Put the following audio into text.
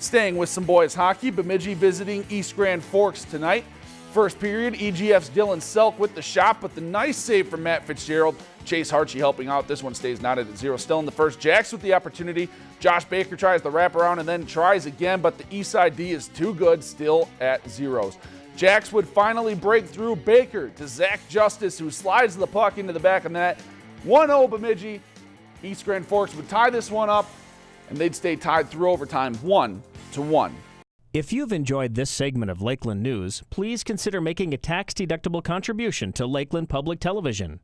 Staying with some boys hockey, Bemidji visiting East Grand Forks tonight. First period, EGF's Dylan Selk with the shot, but the nice save from Matt Fitzgerald. Chase Harchie helping out. This one stays knotted at zero. Still in the first. Jacks with the opportunity. Josh Baker tries the wraparound and then tries again, but the east side D is too good, still at zeros. Jacks would finally break through Baker to Zach Justice, who slides the puck into the back of net. 1 0 Bemidji. East Grand Forks would tie this one up, and they'd stay tied through overtime 1 to 1. If you've enjoyed this segment of Lakeland News, please consider making a tax-deductible contribution to Lakeland Public Television.